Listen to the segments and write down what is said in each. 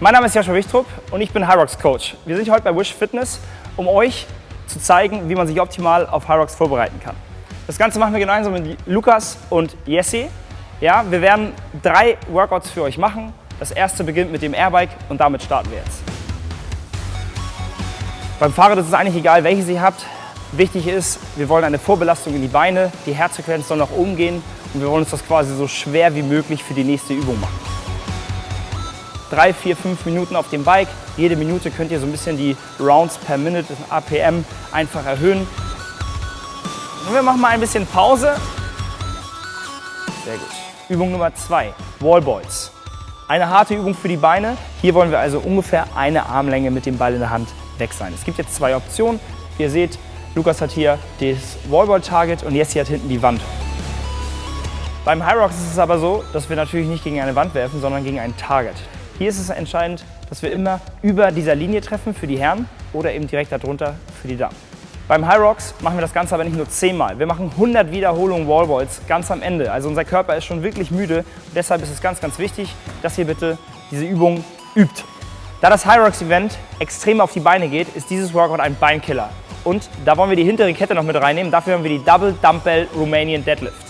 Mein Name ist Joshua Wichtrup und ich bin Hyrox Coach. Wir sind heute bei Wish Fitness, um euch zu zeigen, wie man sich optimal auf Hyrox vorbereiten kann. Das Ganze machen wir gemeinsam mit Lukas und Jesse. Ja, wir werden drei Workouts für euch machen. Das erste beginnt mit dem Airbike und damit starten wir jetzt. Beim Fahrrad ist es eigentlich egal, welches ihr habt. Wichtig ist, wir wollen eine Vorbelastung in die Beine, die Herzfrequenz soll nach oben gehen und wir wollen uns das quasi so schwer wie möglich für die nächste Übung machen. Drei, vier, fünf Minuten auf dem Bike. Jede Minute könnt ihr so ein bisschen die Rounds per Minute, APM, einfach erhöhen. Und wir machen mal ein bisschen Pause. Sehr gut. Übung Nummer zwei, Wallballs. Eine harte Übung für die Beine. Hier wollen wir also ungefähr eine Armlänge mit dem Ball in der Hand weg sein. Es gibt jetzt zwei Optionen. Ihr seht, Lukas hat hier das Wallball-Target und Jesse hat hinten die Wand. Beim High Rocks ist es aber so, dass wir natürlich nicht gegen eine Wand werfen, sondern gegen ein Target. Hier ist es entscheidend, dass wir immer über dieser Linie treffen für die Herren oder eben direkt darunter für die Damen. Beim High Rocks machen wir das Ganze aber nicht nur 10 Mal. Wir machen 100 Wiederholungen Wallballs ganz am Ende. Also unser Körper ist schon wirklich müde. Und deshalb ist es ganz, ganz wichtig, dass ihr bitte diese Übung übt. Da das High Rocks Event extrem auf die Beine geht, ist dieses Workout ein Beinkiller. Und da wollen wir die hintere Kette noch mit reinnehmen. Dafür haben wir die Double Dumbbell Romanian Deadlift.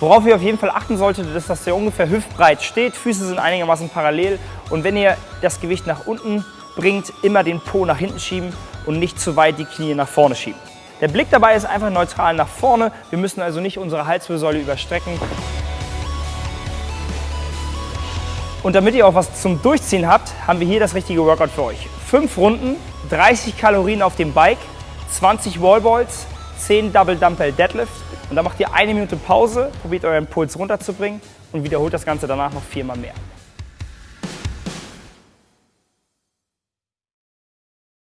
Worauf ihr auf jeden Fall achten solltet, ist, dass der ungefähr hüftbreit steht. Füße sind einigermaßen parallel. Und wenn ihr das Gewicht nach unten bringt, immer den Po nach hinten schieben und nicht zu weit die Knie nach vorne schieben. Der Blick dabei ist einfach neutral nach vorne. Wir müssen also nicht unsere Halswirbelsäule überstrecken. Und damit ihr auch was zum Durchziehen habt, haben wir hier das richtige Workout für euch. Fünf Runden, 30 Kalorien auf dem Bike, 20 Wallballs, 10 Double Dumbbell Deadlift und dann macht ihr eine Minute Pause, probiert euren Puls runterzubringen und wiederholt das Ganze danach noch viermal mehr.